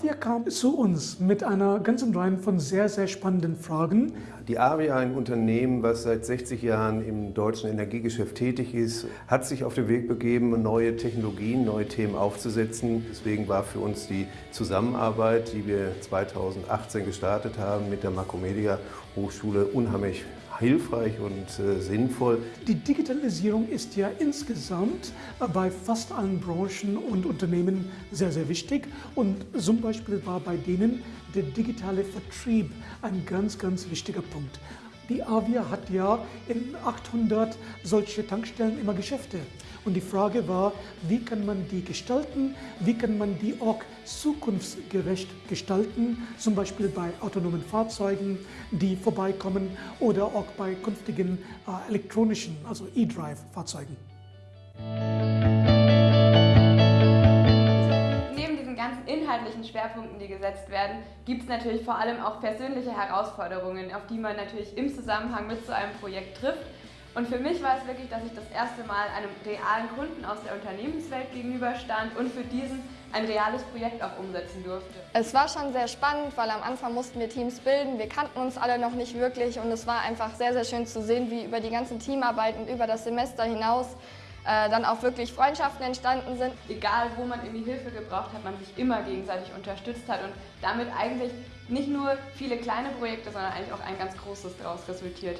Avia kam zu uns mit einer ganzen Reihe von sehr, sehr spannenden Fragen. Die Avia, ein Unternehmen, was seit 60 Jahren im deutschen Energiegeschäft tätig ist, hat sich auf den Weg begeben, neue Technologien, neue Themen aufzusetzen. Deswegen war für uns die Zusammenarbeit, die wir 2018 gestartet haben mit der Makromedia Hochschule, unheimlich hilfreich und äh, sinnvoll. Die Digitalisierung ist ja insgesamt bei fast allen Branchen und Unternehmen sehr, sehr wichtig. Und zum Beispiel war bei denen der digitale Vertrieb ein ganz, ganz wichtiger Punkt. Die Avia hat ja in 800 solche Tankstellen immer Geschäfte. Und die Frage war, wie kann man die gestalten, wie kann man die auch zukunftsgerecht gestalten, zum Beispiel bei autonomen Fahrzeugen, die vorbeikommen oder auch bei künftigen äh, elektronischen, also E-Drive-Fahrzeugen. Inhaltlichen Schwerpunkten, die gesetzt werden, gibt es natürlich vor allem auch persönliche Herausforderungen, auf die man natürlich im Zusammenhang mit so einem Projekt trifft. Und für mich war es wirklich, dass ich das erste Mal einem realen Kunden aus der Unternehmenswelt gegenüberstand und für diesen ein reales Projekt auch umsetzen durfte. Es war schon sehr spannend, weil am Anfang mussten wir Teams bilden. Wir kannten uns alle noch nicht wirklich und es war einfach sehr, sehr schön zu sehen, wie über die ganzen Teamarbeiten über das Semester hinaus äh, dann auch wirklich Freundschaften entstanden sind. Egal, wo man irgendwie Hilfe gebraucht hat, man sich immer gegenseitig unterstützt hat und damit eigentlich nicht nur viele kleine Projekte, sondern eigentlich auch ein ganz großes daraus resultiert.